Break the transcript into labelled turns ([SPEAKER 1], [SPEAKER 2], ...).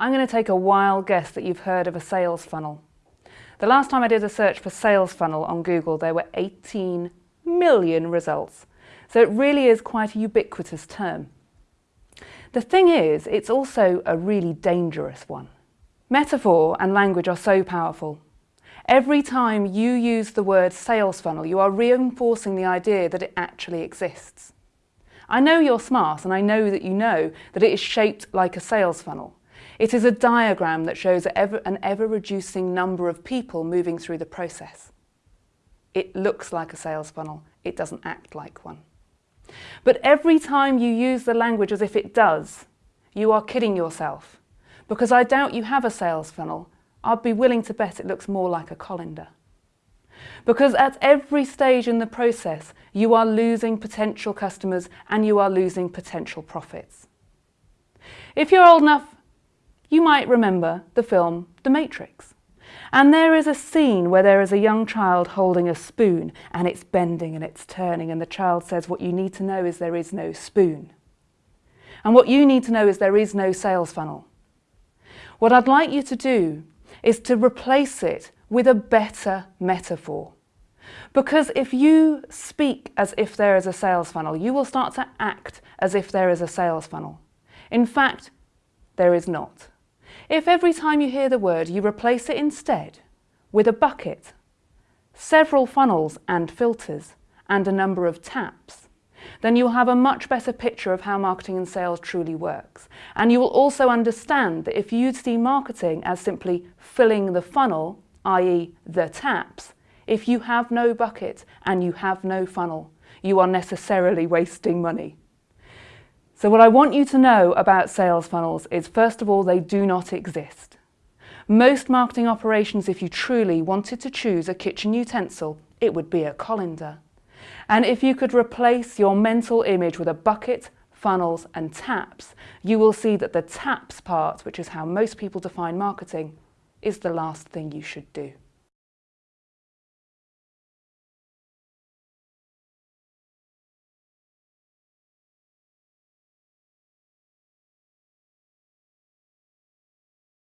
[SPEAKER 1] I'm going to take a wild guess that you've heard of a sales funnel. The last time I did a search for sales funnel on Google, there were 18 million results. So it really is quite a ubiquitous term. The thing is, it's also a really dangerous one. Metaphor and language are so powerful. Every time you use the word sales funnel, you are reinforcing the idea that it actually exists. I know you're smart and I know that you know that it is shaped like a sales funnel. It is a diagram that shows an ever-reducing number of people moving through the process. It looks like a sales funnel, it doesn't act like one. But every time you use the language as if it does, you are kidding yourself. Because I doubt you have a sales funnel, I'd be willing to bet it looks more like a colander. Because at every stage in the process, you are losing potential customers and you are losing potential profits. If you're old enough, you might remember the film The Matrix. And there is a scene where there is a young child holding a spoon and it's bending and it's turning and the child says, what you need to know is there is no spoon. And what you need to know is there is no sales funnel. What I'd like you to do is to replace it with a better metaphor. Because if you speak as if there is a sales funnel, you will start to act as if there is a sales funnel. In fact, there is not. If every time you hear the word you replace it instead with a bucket, several funnels and filters, and a number of taps, then you'll have a much better picture of how marketing and sales truly works. And you will also understand that if you see marketing as simply filling the funnel, i.e. the taps, if you have no bucket and you have no funnel, you are necessarily wasting money. So what I want you to know about sales funnels is first of all, they do not exist. Most marketing operations, if you truly wanted to choose a kitchen utensil, it would be a colander. And if you could replace your mental image with a bucket, funnels and taps, you will see that the taps part, which is how most people define marketing, is the last thing you should do.